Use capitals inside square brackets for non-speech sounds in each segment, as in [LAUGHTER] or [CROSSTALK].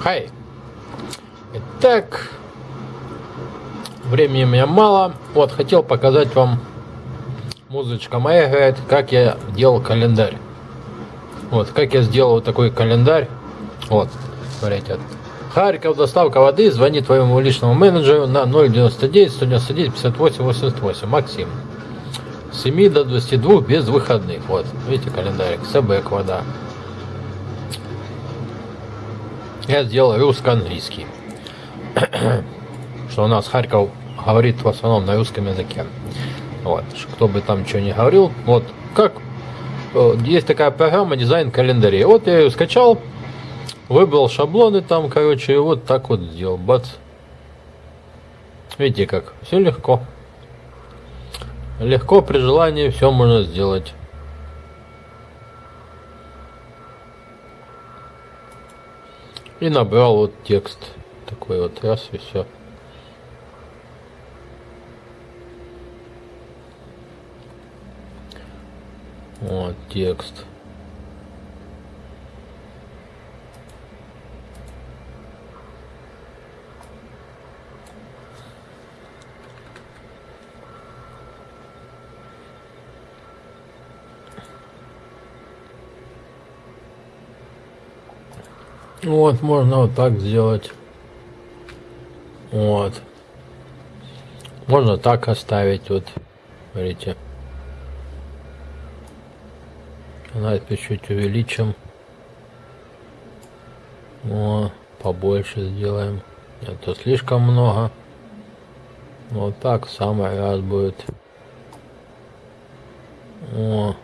Хай. Итак, времени у меня мало. Вот, хотел показать вам, музычка моя играет, как я делал календарь. Вот, как я сделал вот такой календарь. Вот, смотрите. Харьков, доставка воды, звони твоему личному менеджеру на 099 199 58 88. Максим. С 7 до 22 без выходных. Вот, видите календарик. СБК вода. Я сделал русско-английский. [CLEARS THROAT] Что у нас Харьков говорит в основном на русском языке. Вот, кто бы там что ни говорил. Вот, как э, есть такая программа дизайн календарей. Вот я ее скачал, выбрал шаблоны там, короче, и вот так вот сделал. Бац. Видите как, все легко. Легко при желании все можно сделать. И набрал вот текст. Такой вот раз и все. Вот текст. Вот, можно вот так сделать. Вот. Можно так оставить, вот, смотрите. Давайте чуть увеличим. О, побольше сделаем. Это слишком много. Вот так самый раз будет. О.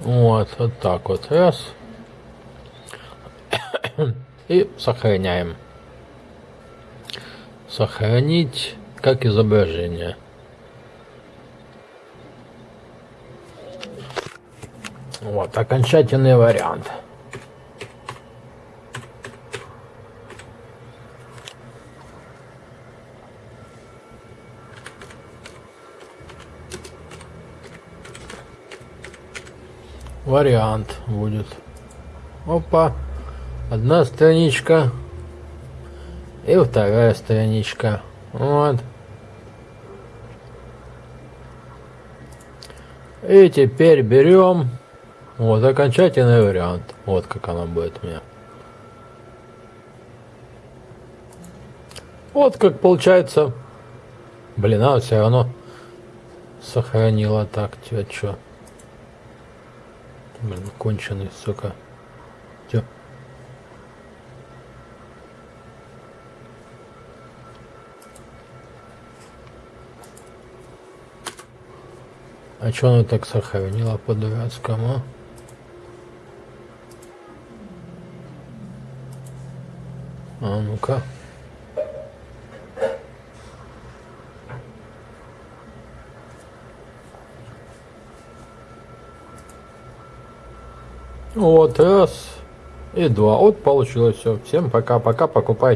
Вот, вот так вот. Раз. [COUGHS] И сохраняем. Сохранить как изображение. Вот, окончательный вариант. Вариант будет. Опа. Одна страничка. И вторая страничка. Вот. И теперь берем вот окончательный вариант. Вот как она будет у меня. Вот как получается. Блин, а все равно сохранила так. Тебя что? Блин, конченый, сука. Тё. А чё она так сохранила по-дурацкому? А ну-ка. Вот раз и два. Вот получилось все. Всем пока-пока. Покупайте.